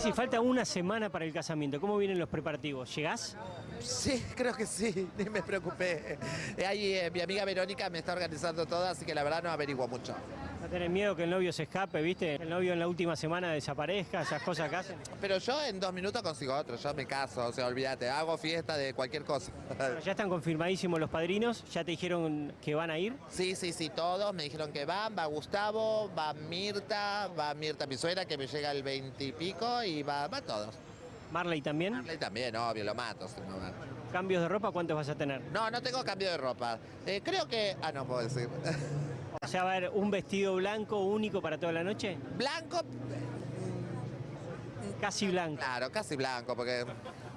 si falta una semana para el casamiento, ¿cómo vienen los preparativos? ¿Llegás? Sí, creo que sí, ni me preocupé. Eh, Ahí eh, mi amiga Verónica me está organizando todo, así que la verdad no averiguo mucho. ¿No tenés miedo que el novio se escape, viste? El novio en la última semana desaparezca, esas cosas que hacen. Pero yo en dos minutos consigo otro, yo me caso, o sea, olvídate, hago fiesta de cualquier cosa. Bueno, ya están confirmadísimos los padrinos, ya te dijeron que van a ir. Sí, sí, sí, todos me dijeron que van, va Gustavo, va Mirta, va Mirta mi suegra que me llega el 20 y pico y va, va todos. Marley también. Marley también, obvio, lo mato. ¿Cambios de ropa cuántos vas a tener? No, no tengo cambio de ropa. Eh, creo que... Ah, no puedo decir. O sea, va a haber un vestido blanco único para toda la noche. Blanco, Casi blanco. claro, casi blanco, porque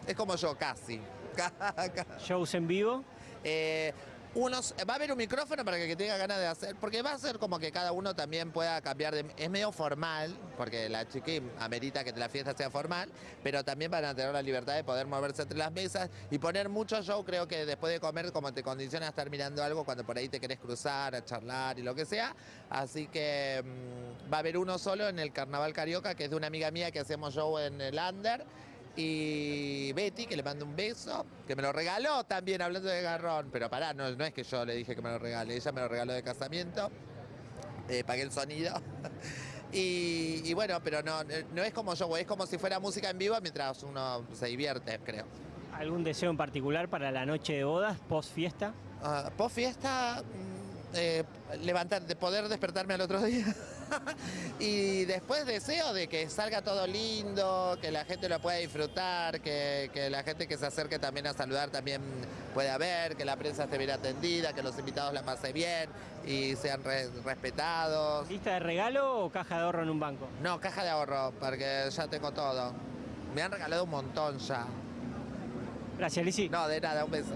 es como yo, casi. Shows en vivo. Eh, unos, va a haber un micrófono para que, que tenga ganas de hacer, porque va a ser como que cada uno también pueda cambiar de... Es medio formal, porque la chiqui amerita que la fiesta sea formal, pero también van a tener la libertad de poder moverse entre las mesas y poner mucho show, creo que después de comer como te condiciona a estar mirando algo cuando por ahí te querés cruzar, a charlar y lo que sea. Así que mm, va a haber uno solo en el Carnaval Carioca, que es de una amiga mía que hacemos show en el Under. Y Betty, que le mando un beso, que me lo regaló también hablando de garrón, pero pará, no, no es que yo le dije que me lo regale, ella me lo regaló de casamiento, eh, pagué el sonido. Y, y bueno, pero no, no es como yo, es como si fuera música en vivo mientras uno se divierte, creo. ¿Algún deseo en particular para la noche de bodas, post fiesta? Ah, post fiesta, levantar, de poder despertarme al otro día. y después deseo de que salga todo lindo, que la gente lo pueda disfrutar, que, que la gente que se acerque también a saludar también pueda ver, que la prensa esté bien atendida, que los invitados la pasen bien y sean re- respetados. ¿Lista de regalo o caja de ahorro en un banco? No, caja de ahorro, porque ya tengo todo. Me han regalado un montón ya. Gracias, Lizzy. No, de nada, un beso.